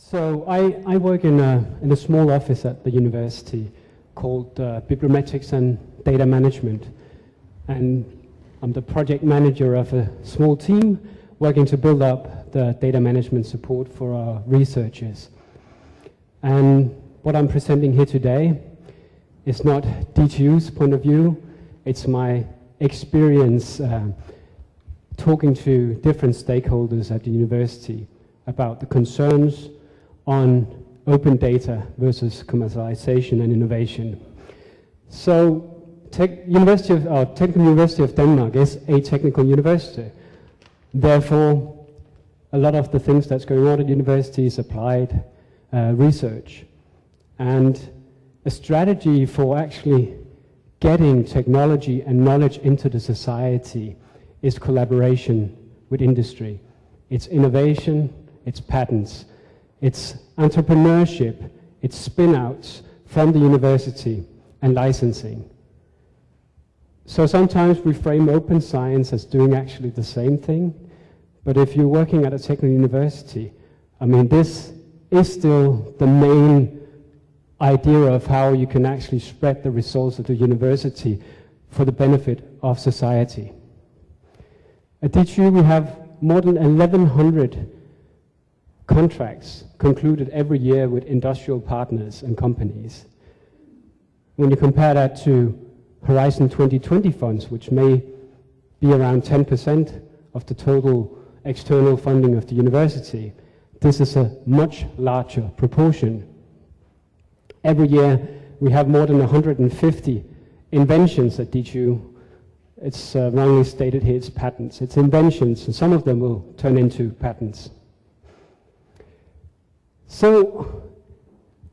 So I, I work in a, in a small office at the university called uh, Bibliometrics and Data Management. And I'm the project manager of a small team working to build up the data management support for our researchers. And what I'm presenting here today is not DTU's point of view, it's my experience uh, talking to different stakeholders at the university about the concerns on open data versus commercialization and innovation. So Tech University of, uh, Technical University of Denmark is a technical university. Therefore, a lot of the things that's going on at university is applied uh, research. And a strategy for actually getting technology and knowledge into the society is collaboration with industry. It's innovation, it's patents, it's entrepreneurship, it's spin-outs from the university and licensing. So sometimes we frame open science as doing actually the same thing, but if you're working at a technical university, I mean, this is still the main idea of how you can actually spread the results of the university for the benefit of society. At DTU, we have more than 1,100 contracts concluded every year with industrial partners and companies. When you compare that to Horizon 2020 funds, which may be around 10% of the total external funding of the university, this is a much larger proportion. Every year we have more than 150 inventions at DTU. It's uh, wrongly stated here, it's patents. It's inventions, and some of them will turn into patents. So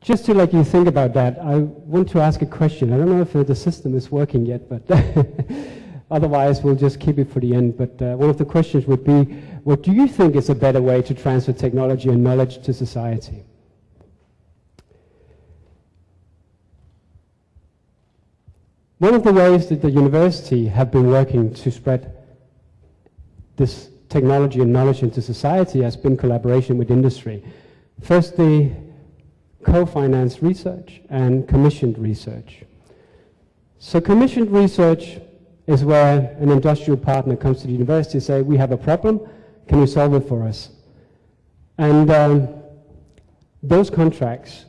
just to let you think about that, I want to ask a question. I don't know if uh, the system is working yet, but otherwise we'll just keep it for the end. But uh, one of the questions would be, what do you think is a better way to transfer technology and knowledge to society? One of the ways that the university have been working to spread this technology and knowledge into society has been collaboration with industry. Firstly, co-financed research and commissioned research. So commissioned research is where an industrial partner comes to the university and say, we have a problem, can you solve it for us? And um, those contracts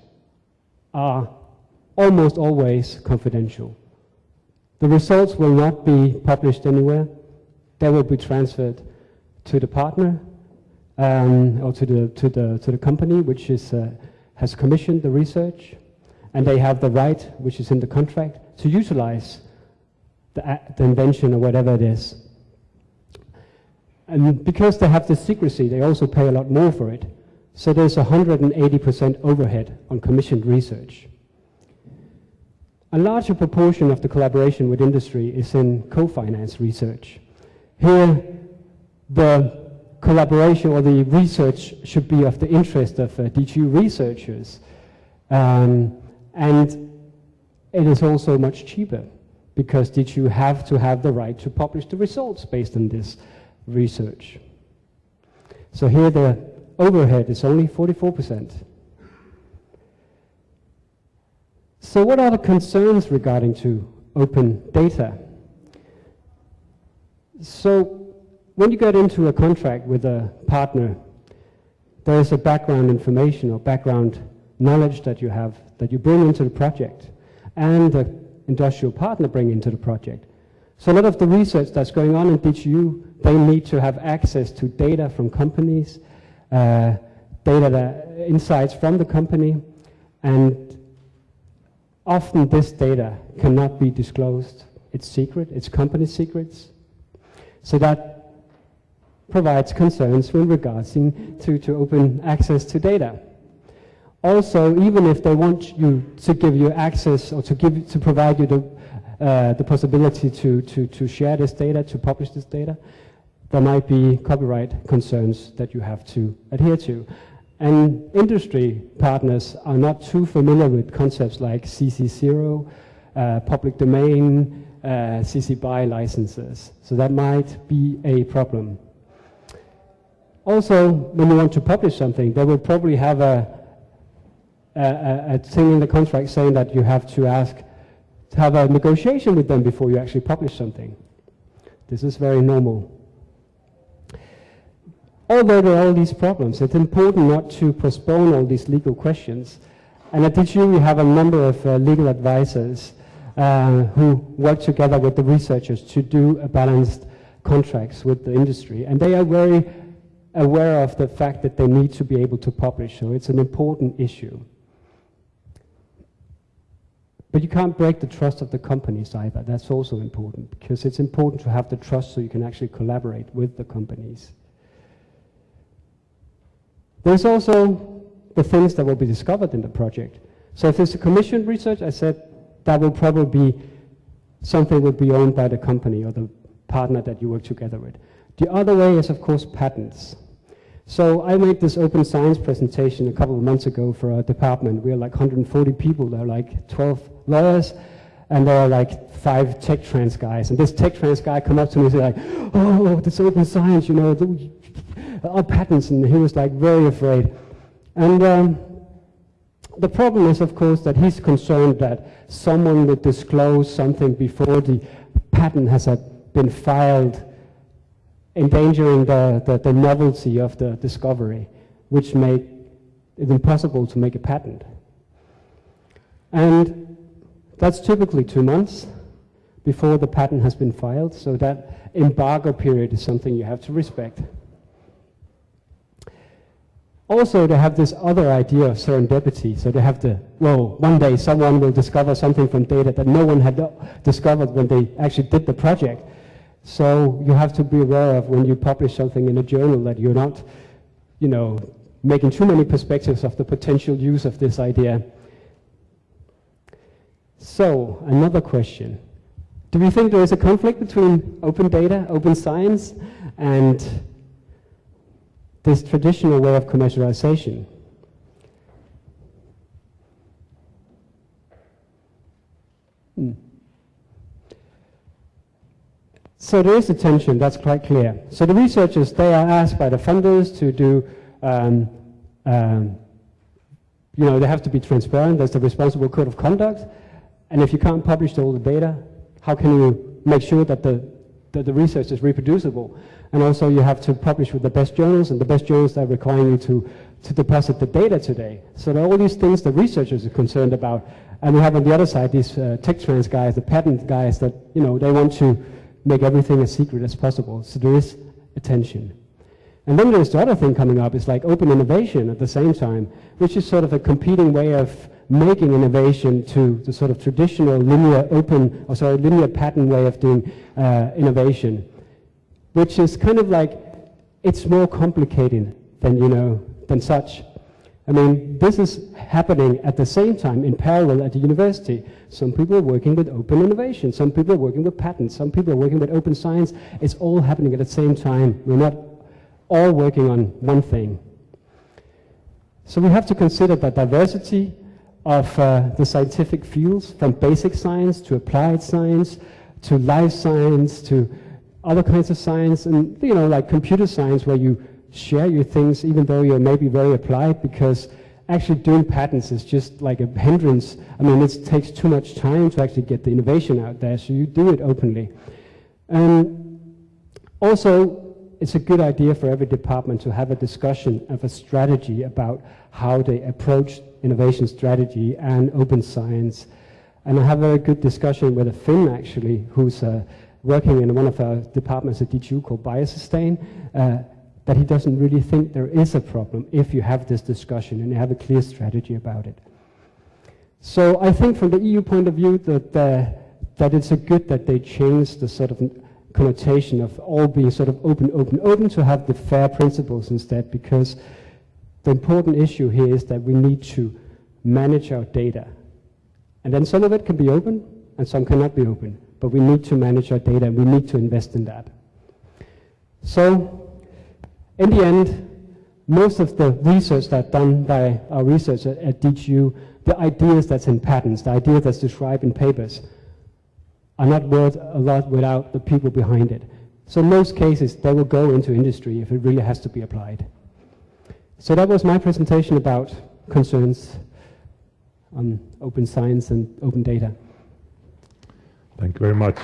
are almost always confidential. The results will not be published anywhere. They will be transferred to the partner um, or to the, to, the, to the company, which is uh, has commissioned the research, and they have the right, which is in the contract, to utilize the, the invention or whatever it is. And because they have the secrecy, they also pay a lot more for it. So there's 180% overhead on commissioned research. A larger proportion of the collaboration with industry is in co-finance research. Here, the collaboration or the research should be of the interest of uh, DTU researchers. Um, and it is also much cheaper because DTU have to have the right to publish the results based on this research. So here the overhead is only 44%. So what are the concerns regarding to open data? So when you get into a contract with a partner, there is a background information or background knowledge that you have that you bring into the project and the industrial partner bring into the project. So a lot of the research that's going on in DTU, they need to have access to data from companies, uh, data that, insights from the company, and often this data cannot be disclosed. It's secret, it's company secrets. So that provides concerns with regards to, to open access to data. Also, even if they want you to give you access or to give to provide you the, uh, the possibility to, to, to share this data, to publish this data, there might be copyright concerns that you have to adhere to. And industry partners are not too familiar with concepts like CC0, uh, public domain, uh, CC BY licenses. So that might be a problem. Also, when you want to publish something, they will probably have a, a, a thing in the contract saying that you have to ask, to have a negotiation with them before you actually publish something. This is very normal. Although there are all these problems, it's important not to postpone all these legal questions. And at DTU we have a number of uh, legal advisors uh, who work together with the researchers to do a balanced contracts with the industry. And they are very aware of the fact that they need to be able to publish, so it's an important issue. But you can't break the trust of the companies either. That's also important because it's important to have the trust so you can actually collaborate with the companies. There's also the things that will be discovered in the project. So if there's a commissioned research, I said that will probably be something that will be owned by the company or the partner that you work together with. The other way is, of course, patents. So I made this open science presentation a couple of months ago for our department. We are like 140 people. There are like 12 lawyers, and there are like five tech trans guys. And this tech trans guy come up to me and say like, oh, this open science, you know, the, our patents. And he was like very afraid. And um, the problem is, of course, that he's concerned that someone would disclose something before the patent has been filed endangering the, the, the novelty of the discovery, which made it impossible to make a patent. And that's typically two months before the patent has been filed, so that embargo period is something you have to respect. Also, they have this other idea of serendipity. So they have the, well, one day someone will discover something from data that no one had discovered when they actually did the project. So you have to be aware of when you publish something in a journal that you're not, you know, making too many perspectives of the potential use of this idea. So, another question. Do we think there is a conflict between open data, open science, and this traditional way of commercialization? Hmm. So there is a tension, that's quite clear. So the researchers, they are asked by the funders to do, um, um, you know, they have to be transparent, there's the responsible code of conduct, and if you can't publish all the data, how can you make sure that the, that the research is reproducible? And also you have to publish with the best journals, and the best journals that require you to, to deposit the data today. So there are all these things the researchers are concerned about. And we have on the other side these uh, tech trans guys, the patent guys that, you know, they want to make everything as secret as possible. So there is attention. And then there's the other thing coming up, it's like open innovation at the same time, which is sort of a competing way of making innovation to the sort of traditional linear open, or sorry, linear pattern way of doing uh, innovation, which is kind of like, it's more complicated than, you know, than such. I mean, this is happening at the same time in parallel at the university. Some people are working with open innovation, some people are working with patents, some people are working with open science. It's all happening at the same time. We're not all working on one thing. So we have to consider the diversity of uh, the scientific fields, from basic science to applied science, to life science, to other kinds of science, and you know, like computer science, where you share your things, even though you're maybe very applied, because actually doing patents is just like a hindrance. I mean, it takes too much time to actually get the innovation out there, so you do it openly. And also, it's a good idea for every department to have a discussion of a strategy about how they approach innovation strategy and open science. And I have a very good discussion with a Finn, actually, who's uh, working in one of our departments at DTU called Biosustain, uh, that he doesn't really think there is a problem if you have this discussion and you have a clear strategy about it. So I think from the EU point of view that, uh, that it's a good that they change the sort of connotation of all being sort of open, open, open to have the fair principles instead because the important issue here is that we need to manage our data. And then some of it can be open and some cannot be open, but we need to manage our data and we need to invest in that. So in the end, most of the research that's done by our researchers at DTU, the ideas that's in patents, the ideas that's described in papers, are not worth a lot without the people behind it. So most cases, they will go into industry if it really has to be applied. So that was my presentation about concerns on open science and open data. Thank you very much.